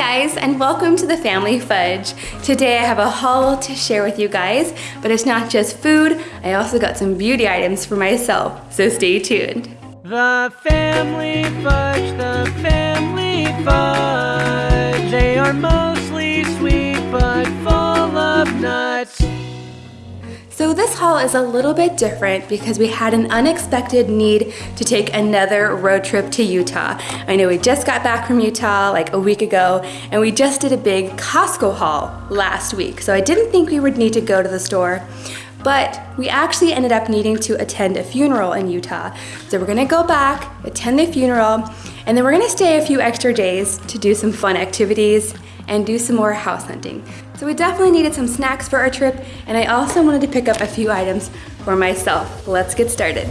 guys and welcome to the Family Fudge. Today I have a haul to share with you guys, but it's not just food, I also got some beauty items for myself, so stay tuned. The Family Fudge, the Family Fudge, they are mostly sweet but full of nuts. So this haul is a little bit different because we had an unexpected need to take another road trip to Utah. I know we just got back from Utah like a week ago and we just did a big Costco haul last week. So I didn't think we would need to go to the store but we actually ended up needing to attend a funeral in Utah. So we're gonna go back, attend the funeral, and then we're gonna stay a few extra days to do some fun activities and do some more house hunting. So we definitely needed some snacks for our trip and I also wanted to pick up a few items for myself. Let's get started.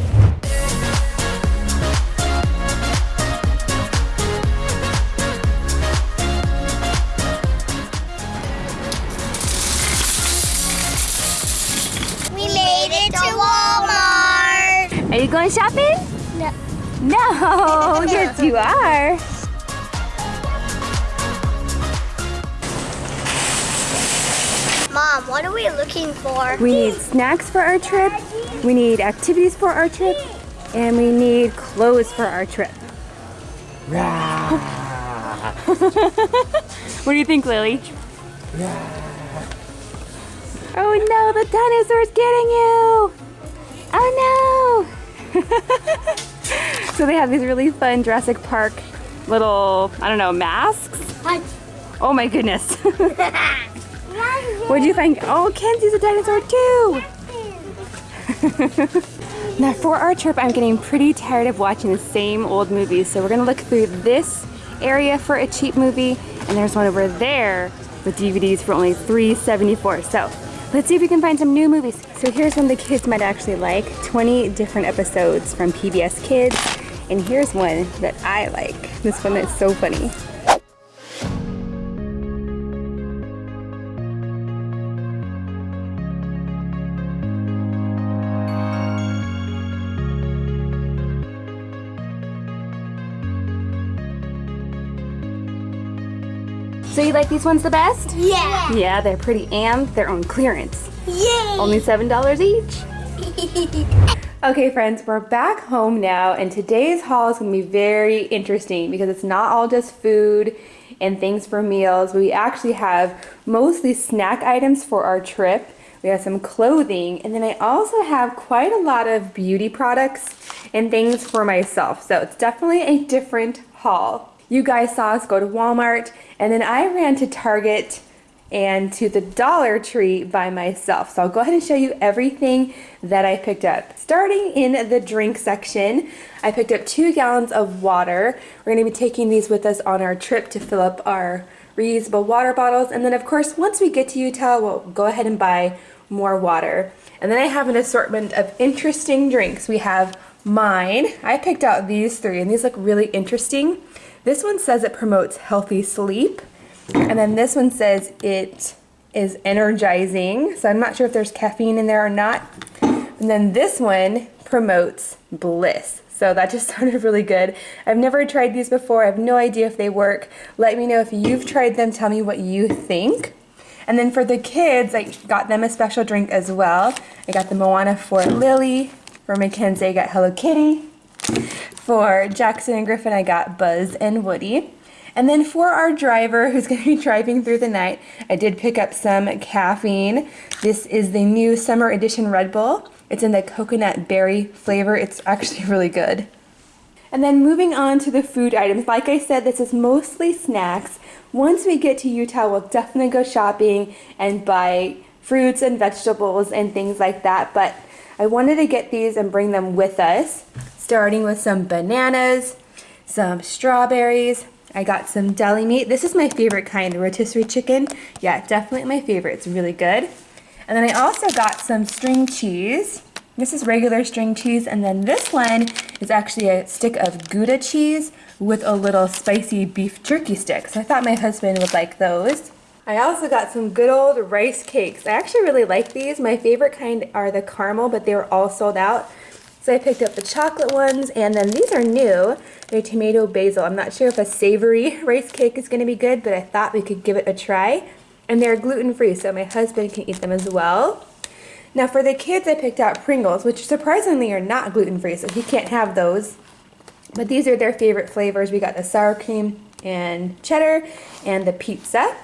We made it to Walmart. Are you going shopping? No. No, yes you are. Mom, what are we looking for? We need snacks for our trip, we need activities for our trip, and we need clothes for our trip. what do you think, Lily? Oh no, the dinosaur's getting you! Oh no! so they have these really fun Jurassic Park little, I don't know, masks? Oh my goodness. What'd you think? Oh, Kenzie's a dinosaur too! now for our trip, I'm getting pretty tired of watching the same old movies, so we're gonna look through this area for a cheap movie, and there's one over there with DVDs for only $3.74. So let's see if we can find some new movies. So here's one the kids might actually like, 20 different episodes from PBS Kids, and here's one that I like. This one is so funny. So you like these ones the best? Yeah. Yeah, they're pretty and they're on clearance. Yay. Only $7 each. Okay friends, we're back home now and today's haul is going to be very interesting because it's not all just food and things for meals. We actually have mostly snack items for our trip. We have some clothing and then I also have quite a lot of beauty products and things for myself. So it's definitely a different haul. You guys saw us go to Walmart and then I ran to Target and to the Dollar Tree by myself. So I'll go ahead and show you everything that I picked up. Starting in the drink section, I picked up two gallons of water. We're gonna be taking these with us on our trip to fill up our reusable water bottles. And then of course, once we get to Utah, we'll go ahead and buy more water. And then I have an assortment of interesting drinks. We have mine. I picked out these three and these look really interesting. This one says it promotes healthy sleep. And then this one says it is energizing. So I'm not sure if there's caffeine in there or not. And then this one promotes bliss. So that just sounded really good. I've never tried these before. I have no idea if they work. Let me know if you've tried them. Tell me what you think. And then for the kids, I got them a special drink as well. I got the Moana for Lily. For Mackenzie, I got Hello Kitty. For Jackson and Griffin, I got Buzz and Woody. And then for our driver who's going to be driving through the night, I did pick up some caffeine. This is the new summer edition Red Bull. It's in the coconut berry flavor. It's actually really good. And then moving on to the food items, like I said, this is mostly snacks. Once we get to Utah, we'll definitely go shopping and buy fruits and vegetables and things like that. But I wanted to get these and bring them with us, starting with some bananas, some strawberries. I got some deli meat. This is my favorite kind, rotisserie chicken. Yeah, definitely my favorite. It's really good. And then I also got some string cheese. This is regular string cheese, and then this one is actually a stick of Gouda cheese with a little spicy beef jerky stick. So I thought my husband would like those. I also got some good old rice cakes. I actually really like these. My favorite kind are the caramel, but they were all sold out. So I picked up the chocolate ones, and then these are new. their tomato basil. I'm not sure if a savory rice cake is going to be good, but I thought we could give it a try. And they're gluten-free, so my husband can eat them as well. Now for the kids, I picked out Pringles, which surprisingly are not gluten-free, so he can't have those. But these are their favorite flavors. We got the sour cream and cheddar and the pizza.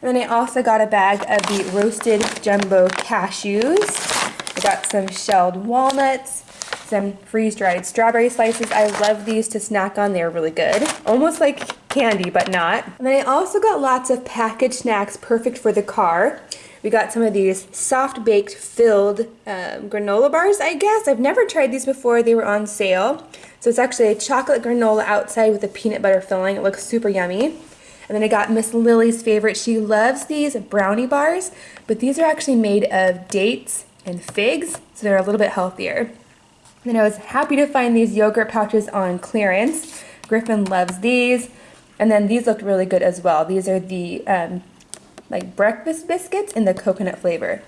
And then I also got a bag of the roasted jumbo cashews. I got some shelled walnuts, some freeze-dried strawberry slices. I love these to snack on. They're really good. Almost like candy, but not. And then I also got lots of packaged snacks perfect for the car. We got some of these soft baked filled um, granola bars, I guess. I've never tried these before. They were on sale. So it's actually a chocolate granola outside with a peanut butter filling. It looks super yummy. And then I got Miss Lily's favorite. She loves these brownie bars, but these are actually made of dates and figs, so they're a little bit healthier. Then I was happy to find these yogurt pouches on clearance. Griffin loves these. And then these looked really good as well. These are the um, like breakfast biscuits in the coconut flavor.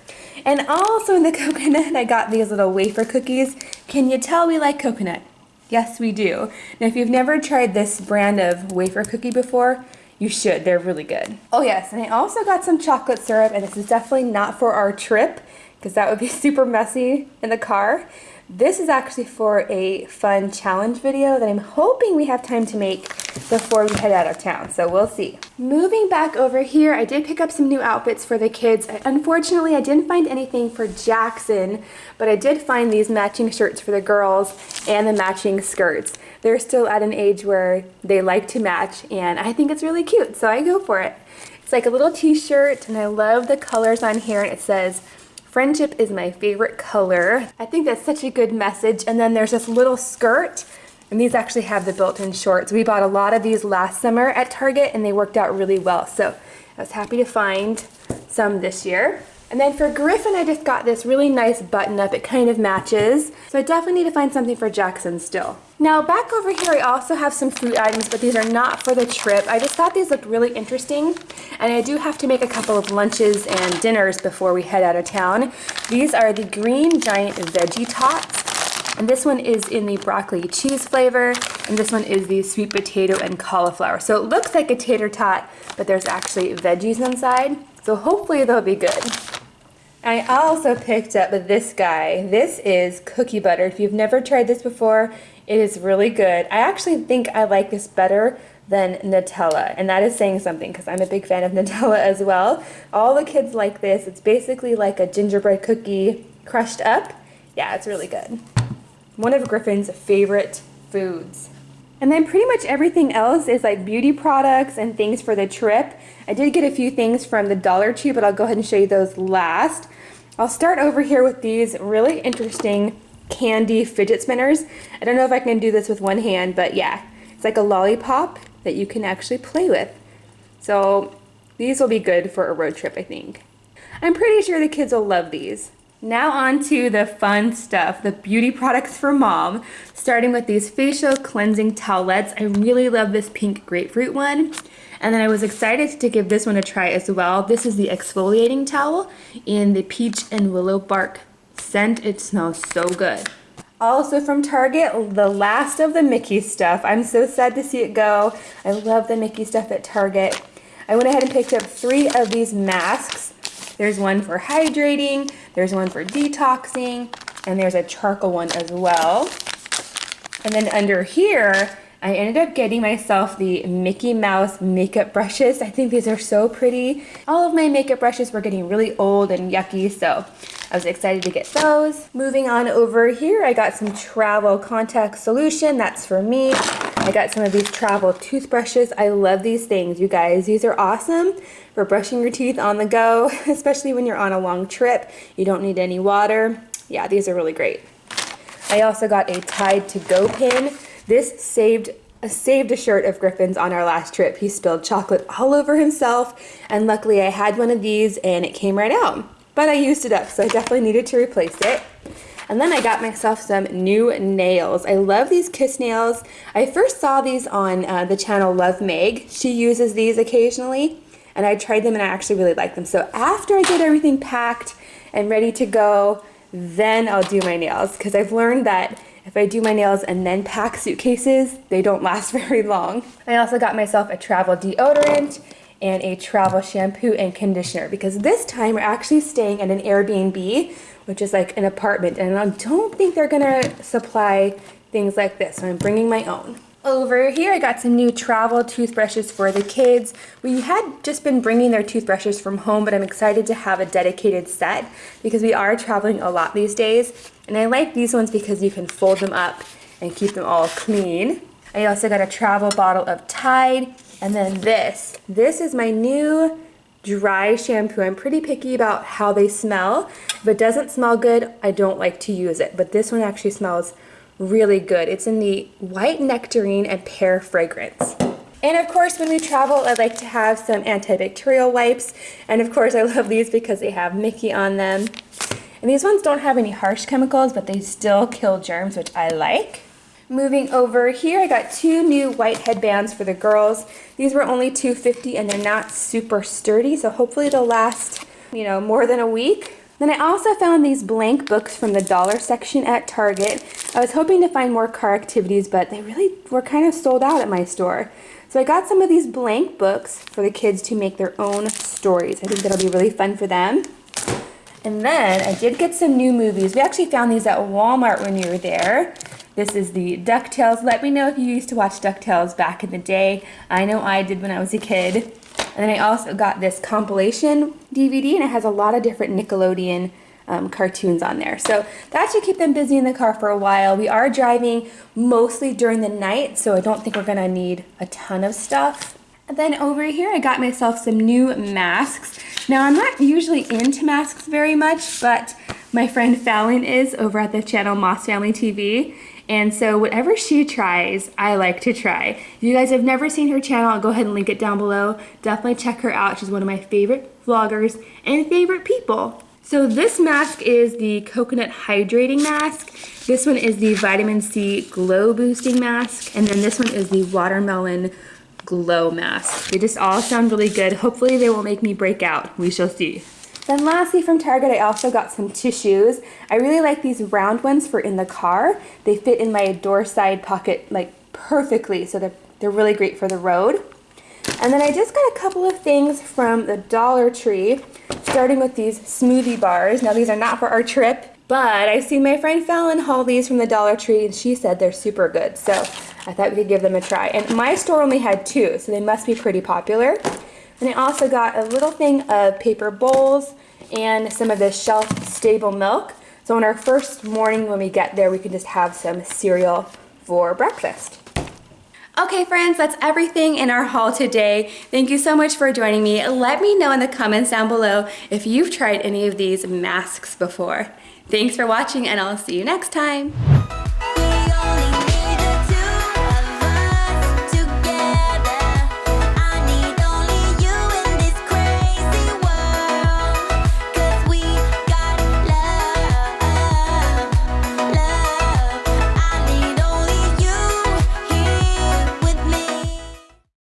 And also in the coconut, I got these little wafer cookies. Can you tell we like coconut? Yes, we do. Now, if you've never tried this brand of wafer cookie before, you should. They're really good. Oh yes, and I also got some chocolate syrup, and this is definitely not for our trip, because that would be super messy in the car. This is actually for a fun challenge video that I'm hoping we have time to make before we head out of town, so we'll see. Moving back over here, I did pick up some new outfits for the kids. Unfortunately, I didn't find anything for Jackson, but I did find these matching shirts for the girls and the matching skirts. They're still at an age where they like to match, and I think it's really cute, so I go for it. It's like a little t-shirt, and I love the colors on here, and it says, Friendship is my favorite color. I think that's such a good message. And then there's this little skirt and these actually have the built-in shorts. We bought a lot of these last summer at Target and they worked out really well. So I was happy to find some this year. And then for Griffin, I just got this really nice button up. It kind of matches. So I definitely need to find something for Jackson still. Now back over here, I also have some fruit items, but these are not for the trip. I just thought these looked really interesting. And I do have to make a couple of lunches and dinners before we head out of town. These are the Green Giant Veggie Tots. And this one is in the broccoli cheese flavor, and this one is the sweet potato and cauliflower. So it looks like a tater tot, but there's actually veggies inside. So hopefully they'll be good. I also picked up this guy. This is cookie butter. If you've never tried this before, it is really good. I actually think I like this better than Nutella, and that is saying something because I'm a big fan of Nutella as well. All the kids like this. It's basically like a gingerbread cookie crushed up. Yeah, it's really good. One of Griffin's favorite foods. And then pretty much everything else is like beauty products and things for the trip. I did get a few things from the Dollar Tree, but I'll go ahead and show you those last. I'll start over here with these really interesting candy fidget spinners. I don't know if I can do this with one hand, but yeah, it's like a lollipop that you can actually play with. So these will be good for a road trip, I think. I'm pretty sure the kids will love these. Now on to the fun stuff, the beauty products for mom, starting with these facial cleansing towelettes. I really love this pink grapefruit one. And then I was excited to give this one a try as well. This is the exfoliating towel in the peach and willow bark scent. It smells so good. Also from Target, the last of the Mickey stuff. I'm so sad to see it go. I love the Mickey stuff at Target. I went ahead and picked up three of these masks. There's one for hydrating, there's one for detoxing, and there's a charcoal one as well. And then under here, I ended up getting myself the Mickey Mouse makeup brushes. I think these are so pretty. All of my makeup brushes were getting really old and yucky, so I was excited to get those. Moving on over here, I got some travel contact solution. That's for me. I got some of these travel toothbrushes. I love these things, you guys. These are awesome for brushing your teeth on the go, especially when you're on a long trip. You don't need any water. Yeah, these are really great. I also got a Tide to Go pin. This saved saved a shirt of Griffin's on our last trip. He spilled chocolate all over himself, and luckily I had one of these and it came right out. But I used it up, so I definitely needed to replace it. And then I got myself some new nails. I love these kiss nails. I first saw these on uh, the channel Love Meg. She uses these occasionally, and I tried them and I actually really like them. So after I get everything packed and ready to go, then I'll do my nails because I've learned that if I do my nails and then pack suitcases, they don't last very long. I also got myself a travel deodorant and a travel shampoo and conditioner because this time we're actually staying at an Airbnb, which is like an apartment, and I don't think they're gonna supply things like this, so I'm bringing my own. Over here, I got some new travel toothbrushes for the kids. We had just been bringing their toothbrushes from home, but I'm excited to have a dedicated set because we are traveling a lot these days. And I like these ones because you can fold them up and keep them all clean. I also got a travel bottle of Tide. And then this. This is my new dry shampoo. I'm pretty picky about how they smell. If it doesn't smell good, I don't like to use it. But this one actually smells really good. It's in the white nectarine and pear fragrance. And of course, when we travel, I like to have some antibacterial wipes. And of course, I love these because they have Mickey on them. And these ones don't have any harsh chemicals, but they still kill germs, which I like. Moving over here, I got two new white headbands for the girls. These were only $2.50 and they're not super sturdy, so hopefully they'll last, you know, more than a week. Then I also found these blank books from the dollar section at Target. I was hoping to find more car activities, but they really were kind of sold out at my store. So I got some of these blank books for the kids to make their own stories. I think that'll be really fun for them. And then I did get some new movies. We actually found these at Walmart when we were there. This is the DuckTales. Let me know if you used to watch DuckTales back in the day. I know I did when I was a kid. And then I also got this compilation DVD, and it has a lot of different Nickelodeon um, cartoons on there. So that should keep them busy in the car for a while. We are driving mostly during the night, so I don't think we're gonna need a ton of stuff. And then over here, I got myself some new masks. Now, I'm not usually into masks very much, but my friend Fallon is over at the channel Moss Family TV. And so whatever she tries, I like to try. If you guys have never seen her channel, I'll go ahead and link it down below. Definitely check her out. She's one of my favorite vloggers and favorite people. So this mask is the coconut hydrating mask. This one is the vitamin C glow boosting mask. And then this one is the watermelon glow mask. They just all sound really good. Hopefully they won't make me break out. We shall see. Then lastly from Target, I also got some tissues. I really like these round ones for in the car. They fit in my door side pocket like perfectly, so they're, they're really great for the road. And then I just got a couple of things from the Dollar Tree, starting with these smoothie bars. Now these are not for our trip, but I've seen my friend Fallon haul these from the Dollar Tree and she said they're super good. So I thought we could give them a try. And my store only had two, so they must be pretty popular. And I also got a little thing of paper bowls and some of this shelf stable milk. So on our first morning when we get there, we can just have some cereal for breakfast. Okay friends, that's everything in our haul today. Thank you so much for joining me. Let me know in the comments down below if you've tried any of these masks before. Thanks for watching and I'll see you next time.